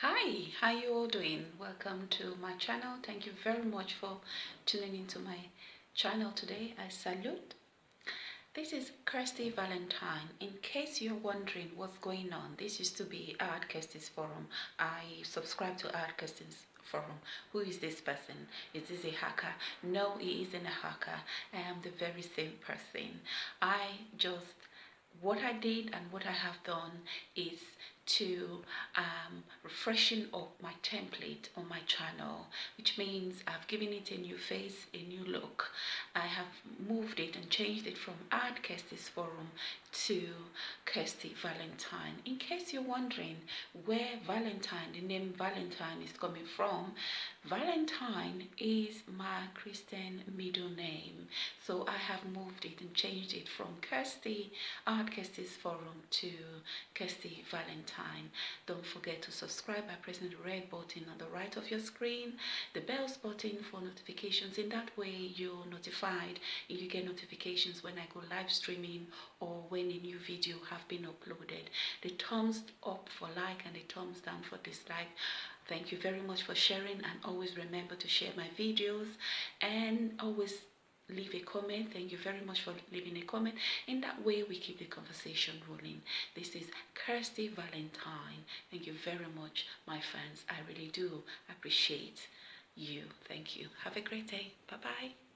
hi how you all doing? Welcome to my channel. Thank you very much for tuning into my channel today. I salute. This is kirsty valentine. In case you're wondering what's going on this used to be art kirsty's forum. I subscribe to art kirsty's forum. Who is this person? Is this a hacker? No he isn't a hacker. I am the very same person. I just what I did and what I have done is to um, freshen up template on my channel which means I've given it a new face a new look. I have moved it and changed it from Art Kirsty's forum to Kirsty Valentine. In case you're wondering where Valentine the name Valentine is coming from Valentine is my Christian middle name. So I have moved it and changed it from Kirsty Art Kirsty's forum to Kirsty Valentine. Don't forget to subscribe by pressing the red button on the right of your screen, the bells button for notifications. In that way, you're notified if you get notifications when I go live streaming or when a new video have been uploaded. The thumbs up for like and the thumbs down for dislike. Thank you very much for sharing and always remember to share my videos and always leave a comment. Thank you very much for leaving a comment. In that way we keep the conversation rolling. This is kirsty valentine. Thank you very much my fans. I really do appreciate you. Thank you. Have a great day. Bye bye